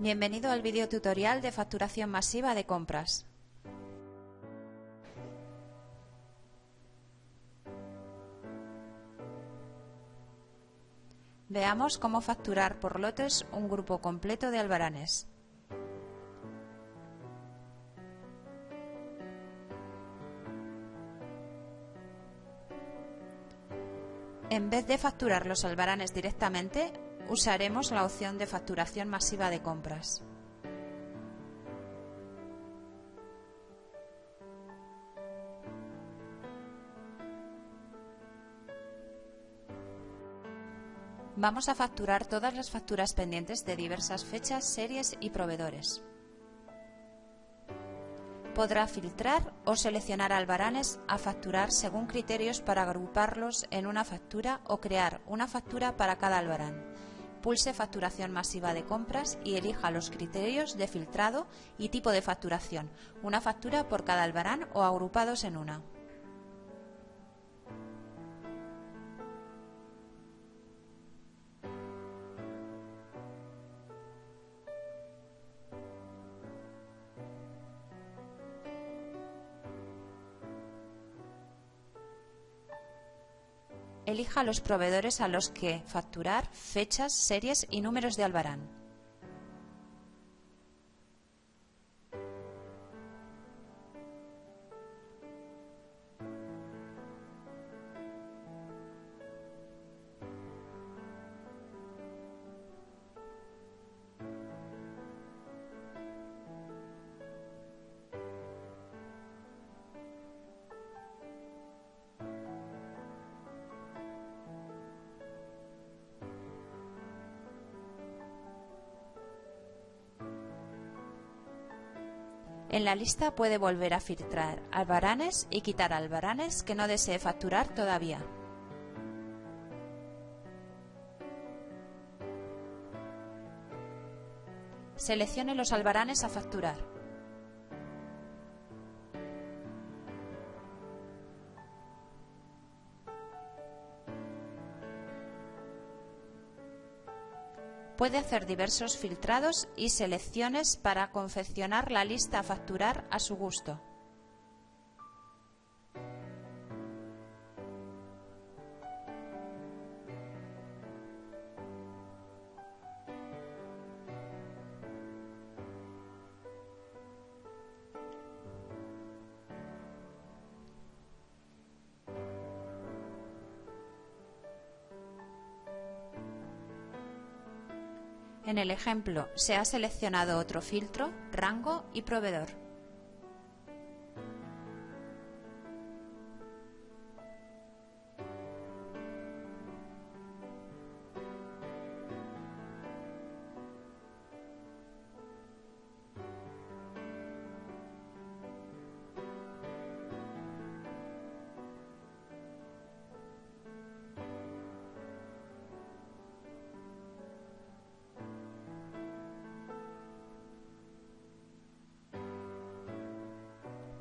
Bienvenido al video tutorial de facturación masiva de compras. Veamos cómo facturar por lotes un grupo completo de albaranes. En vez de facturar los albaranes directamente, usaremos la opción de facturación masiva de compras. Vamos a facturar todas las facturas pendientes de diversas fechas, series y proveedores podrá filtrar o seleccionar albaranes a facturar según criterios para agruparlos en una factura o crear una factura para cada albarán. Pulse Facturación masiva de compras y elija los criterios de filtrado y tipo de facturación, una factura por cada albarán o agrupados en una. Elija los proveedores a los que facturar, fechas, series y números de albarán. En la lista puede volver a filtrar albaranes y quitar albaranes que no desee facturar todavía. Seleccione los albaranes a facturar. Puede hacer diversos filtrados y selecciones para confeccionar la lista a facturar a su gusto. En el ejemplo se ha seleccionado otro filtro, rango y proveedor.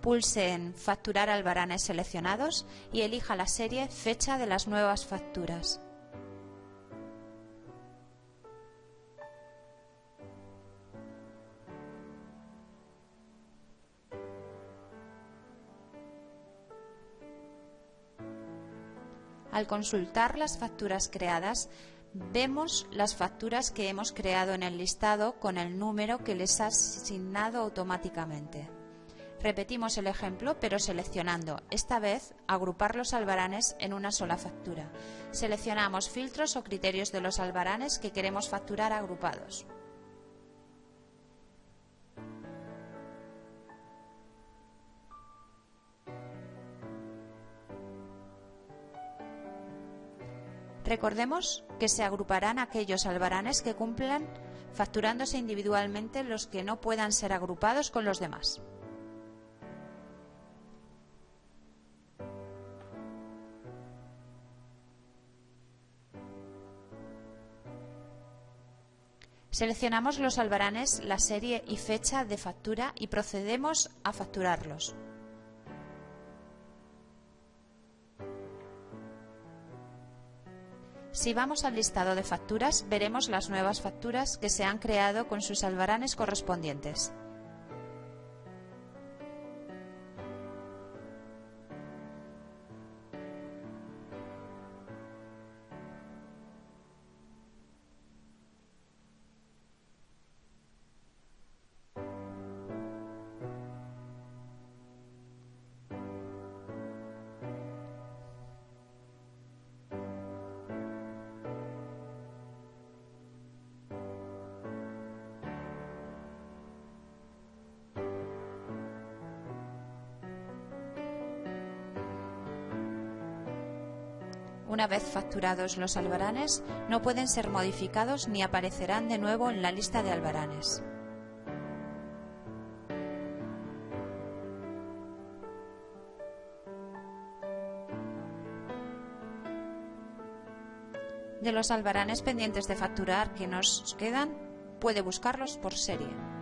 Pulse en Facturar albaranes seleccionados y elija la serie Fecha de las nuevas facturas. Al consultar las facturas creadas, vemos las facturas que hemos creado en el listado con el número que les ha asignado automáticamente. Repetimos el ejemplo, pero seleccionando, esta vez, agrupar los albaranes en una sola factura. Seleccionamos filtros o criterios de los albaranes que queremos facturar agrupados. Recordemos que se agruparán aquellos albaranes que cumplan facturándose individualmente los que no puedan ser agrupados con los demás. Seleccionamos los albaranes, la serie y fecha de factura y procedemos a facturarlos. Si vamos al listado de facturas, veremos las nuevas facturas que se han creado con sus albaranes correspondientes. Una vez facturados los albaranes, no pueden ser modificados ni aparecerán de nuevo en la lista de albaranes. De los albaranes pendientes de facturar que nos quedan, puede buscarlos por serie.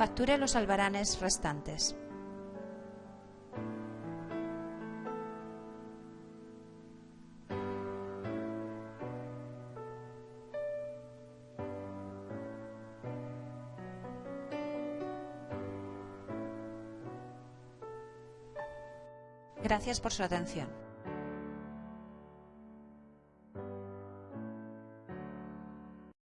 Facture los albaranes restantes. Gracias por su atención.